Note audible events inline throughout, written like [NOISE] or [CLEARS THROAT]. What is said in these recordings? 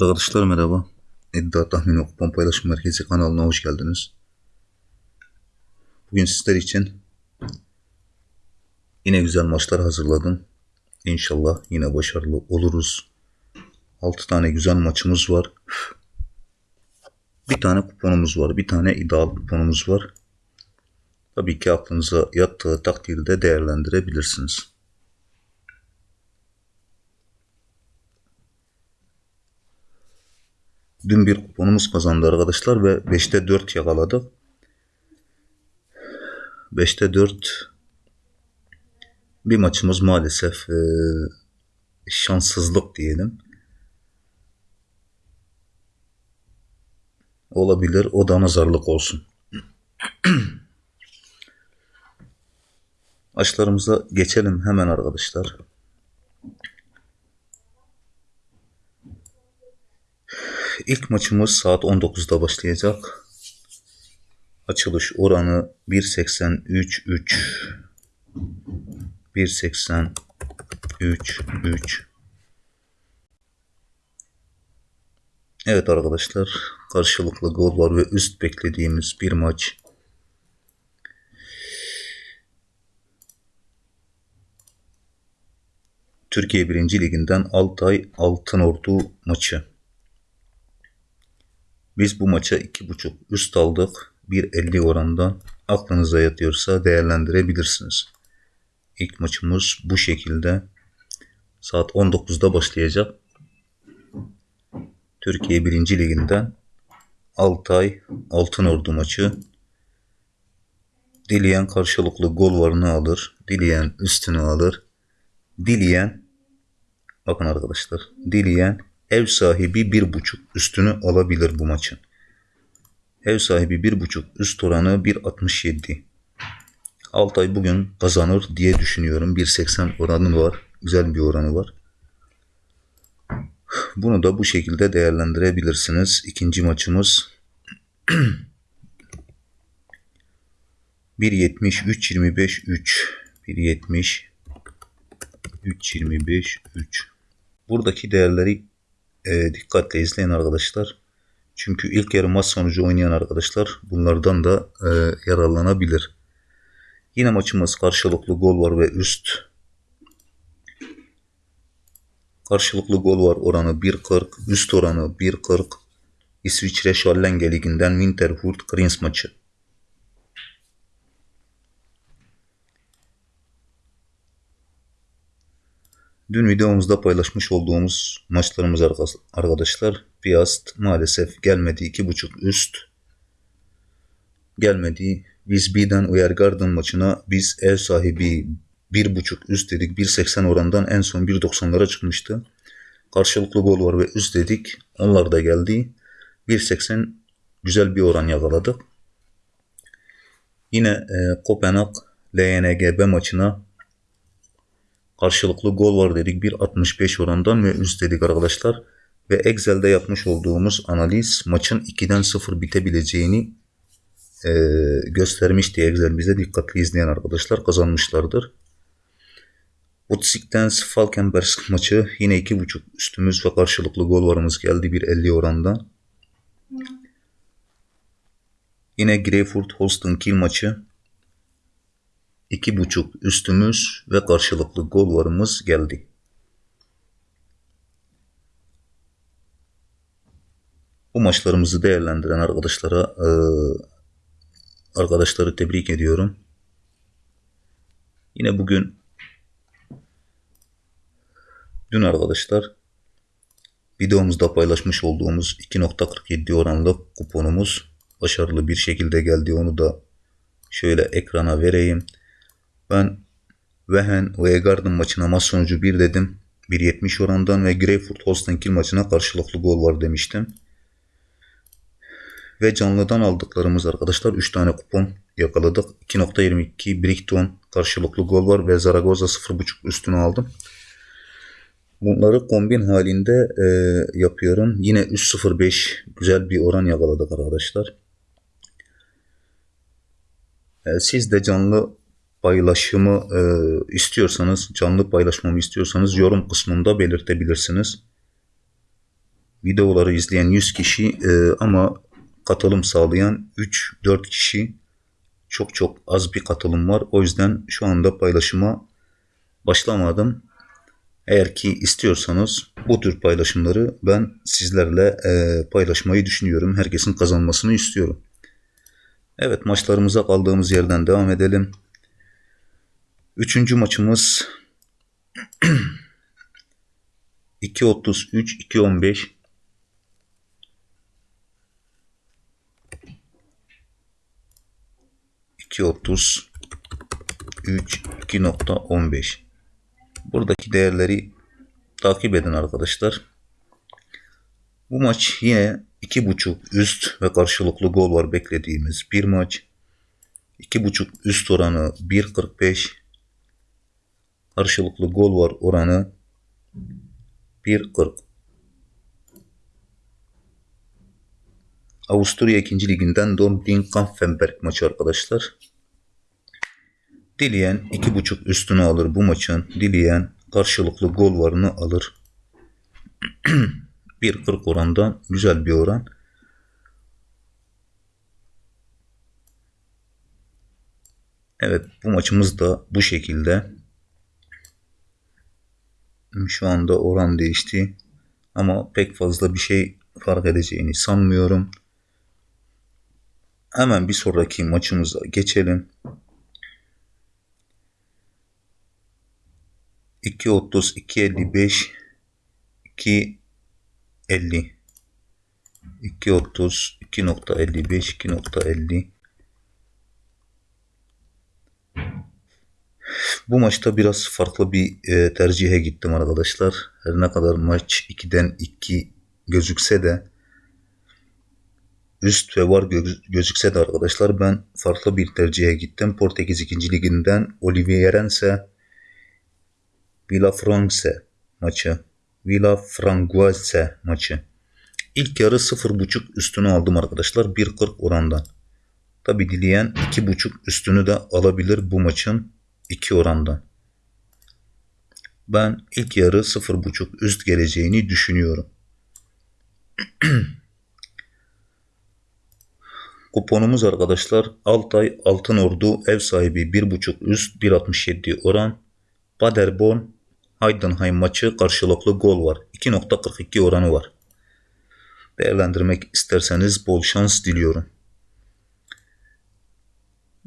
Arkadaşlar merhaba. İddia Tahmin ve Paylaşım Merkezi kanalına hoş geldiniz. Bugün sizler için yine güzel maçlar hazırladım. İnşallah yine başarılı oluruz. 6 tane güzel maçımız var. Bir tane kuponumuz var. Bir tane ideal kuponumuz var. Tabii ki aklınıza yattığı takdirde değerlendirebilirsiniz. Dün bir kuponumuz kazandı arkadaşlar ve 5'te 4 yakaladık. 5'te 4 bir maçımız maalesef e, şanssızlık diyelim. Olabilir. O da nazarlık olsun. [CLEARS THROAT] Açlarımıza geçelim hemen arkadaşlar. İlk maçımız saat 19'da başlayacak. Açılış oranı 1.83 1.83 3 Evet arkadaşlar karşılıklı gol var ve üst beklediğimiz bir maç. Türkiye 1. Liginden Altay Altınordu maçı. Biz bu maça 2.5 üst aldık. 1.50 orandan aklınıza yatıyorsa değerlendirebilirsiniz. İlk maçımız bu şekilde. Saat 19'da başlayacak. Türkiye 1. Liginden Altay Altınordu maçı. Dileyen karşılıklı gol varını alır. Dileyen üstünü alır. Dileyen bakın arkadaşlar. Dileyen ev sahibi bir buçuk üstünü alabilir bu maçın. Ev sahibi bir buçuk üst oranı 1.67. Altay bugün kazanır diye düşünüyorum. 1.80 oranı var. Güzel bir oranı var. Bunu da bu şekilde değerlendirebilirsiniz. İkinci maçımız 1.70 3.25 3 1.70 3.25 3 Buradaki değerleri e, dikkatle izleyin arkadaşlar. Çünkü ilk yarı maç sonucu oynayan arkadaşlar bunlardan da e, yararlanabilir. Yine maçımız karşılıklı gol var ve üst. Karşılıklı gol var oranı 1.40, üst oranı 1.40. İsviçre Schallenge Ligi'nden Winterhurt Greens maçı. Dün videomuzda paylaşmış olduğumuz maçlarımız arkadaşlar. Piast maalesef gelmedi. 2.5 üst. Gelmedi. Biz B'den Uyargarden maçına biz ev sahibi 1.5 üst dedik. 1.80 orandan en son 1.90'lara çıkmıştı. Karşılıklı gol var ve üst dedik. Onlar da geldi. 1.80 güzel bir oran yakaladık. Yine e, Kopenhag LNGB maçına karşılıklı gol var dedik. 1.65 orandan ve üst dedik arkadaşlar. Ve Excel'de yapmış olduğumuz analiz maçın 2'den 0 bitebileceğini e, göstermişti Excel bize. Dikkatli izleyen arkadaşlar kazanmışlardır. Utsik'ten Falkenberg maçı yine 2.5 üstümüz ve karşılıklı gol varımız geldi 1.50 orandan. Yine Greyfurt Holstein Kiel maçı 2.5 üstümüz ve karşılıklı gol varımız geldi. Bu maçlarımızı değerlendiren arkadaşlara e, arkadaşları tebrik ediyorum. Yine bugün dün arkadaşlar videomuzda paylaşmış olduğumuz 2.47 oranlı kuponumuz başarılı bir şekilde geldi. Onu da şöyle ekrana vereyim. Ben Wehen ve Garden maçına maç sonucu 1 dedim. 1.70 orandan ve Greyfurt Holstein Kiel maçına karşılıklı gol var demiştim. Ve canlıdan aldıklarımız arkadaşlar 3 tane kupon yakaladık. 2.22 Brighton karşılıklı gol var ve Zaragoza 0.5 üstünü aldım. Bunları kombin halinde e, yapıyorum. Yine 3.05 güzel bir oran yakaladık arkadaşlar. E, siz de canlı paylaşımı e, istiyorsanız, canlı paylaşmamı istiyorsanız yorum kısmında belirtebilirsiniz. videoları izleyen 100 kişi e, ama katılım sağlayan 3-4 kişi çok çok az bir katılım var. O yüzden şu anda paylaşıma başlamadım. Eğer ki istiyorsanız bu tür paylaşımları ben sizlerle e, paylaşmayı düşünüyorum. Herkesin kazanmasını istiyorum. Evet maçlarımıza kaldığımız yerden devam edelim. Üçüncü maçımız 2.33 2.15 2.30 3 2.15 Buradaki değerleri takip edin arkadaşlar. Bu maç yine 2.5 üst ve karşılıklı gol var beklediğimiz bir maç. 2.5 üst oranı 1.45 karşılıklı gol var oranı 1.40 Avusturya 2. liginden Dortmund Kampfenberg maçı arkadaşlar. Dileyen 2.5 üstünü alır bu maçın. Dileyen karşılıklı gol varını alır. [CLEARS THROAT] 1.40 oranda güzel bir oran. Evet bu maçımız da bu şekilde. Şu anda oran değişti. Ama pek fazla bir şey fark edeceğini sanmıyorum. Hemen bir sonraki maçımıza geçelim. 2.30, 2.55, 2.50, 2.30, 2.55, 2.50. Bu maçta biraz farklı bir e, tercihe gittim arkadaşlar. Her ne kadar maç 2'den 2 gözükse de üst ve var gözükse de arkadaşlar ben farklı bir tercihe gittim. Portekiz 2. liginden Olivierense Villafranche maçı. Villafranguese maçı. İlk yarı 0.5 üstünü aldım arkadaşlar. 1.40 orandan. Tabi dileyen 2.5 üstünü de alabilir bu maçın 2 orandan. Ben ilk yarı 0.5 üst geleceğini düşünüyorum. [CLEARS THROAT] Kuponumuz arkadaşlar Altay Altın Ordu ev sahibi 1.5 üst 1.67 oran. Paderborn Heidenheim maçı karşılıklı gol var. 2.42 oranı var. Değerlendirmek isterseniz bol şans diliyorum.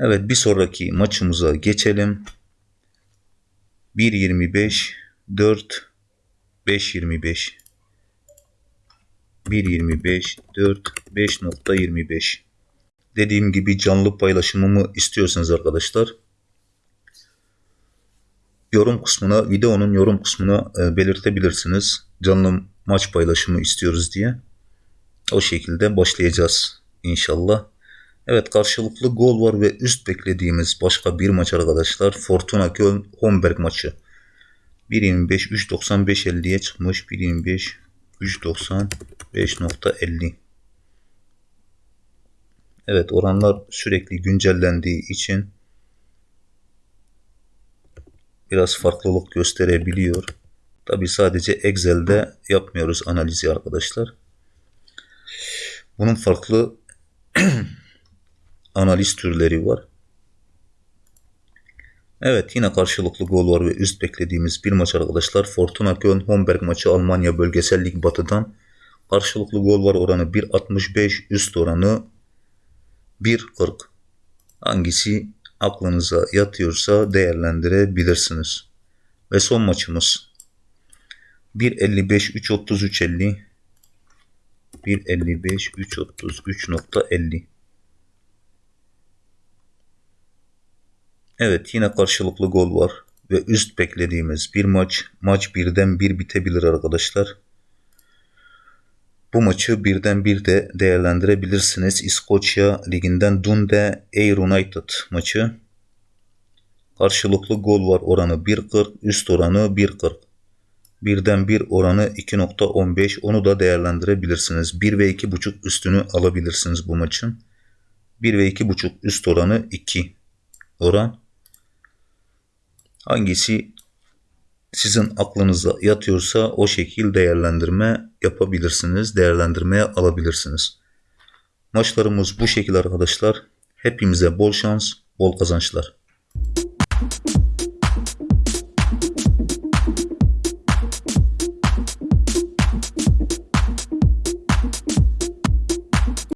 Evet bir sonraki maçımıza geçelim. 1.25 4 5.25 1.25 4 5.25 Dediğim gibi canlı paylaşımımı istiyorsanız arkadaşlar yorum kısmına, videonun yorum kısmına e, belirtebilirsiniz. Canlı maç paylaşımı istiyoruz diye. O şekilde başlayacağız inşallah. Evet karşılıklı gol var ve üst beklediğimiz başka bir maç arkadaşlar. Fortuna Köln Homberg maçı. 1.25 3.95 50'ye çıkmış. 1.25 3.95.50 Evet oranlar sürekli güncellendiği için biraz farklılık gösterebiliyor. Tabi sadece Excel'de yapmıyoruz analizi arkadaşlar. Bunun farklı [CLEARS THROAT] analiz türleri var. Evet yine karşılıklı gol var ve üst beklediğimiz bir maç arkadaşlar. Fortuna Köln Homberg maçı Almanya Bölgesel Lig Batı'dan. Karşılıklı gol var oranı 1.65 üst oranı 1.40. Hangisi aklınıza yatıyorsa değerlendirebilirsiniz. Ve son maçımız 1.55 3.33 50 1.55 3.33.50 Evet yine karşılıklı gol var ve üst beklediğimiz bir maç. Maç birden bir bitebilir arkadaşlar. Bu maçı birden bir de değerlendirebilirsiniz. İskoçya liginden Dundee Air United maçı. Karşılıklı gol var oranı 1.40 üst oranı 1.40. Birden bir oranı 2.15 onu da değerlendirebilirsiniz. 1 ve 2.5 üstünü alabilirsiniz bu maçın. 1 ve 2.5 üst oranı 2 oran. Hangisi sizin aklınıza yatıyorsa o şekil değerlendirme yapabilirsiniz, değerlendirmeye alabilirsiniz. Maçlarımız bu şekilde arkadaşlar. Hepimize bol şans, bol kazançlar.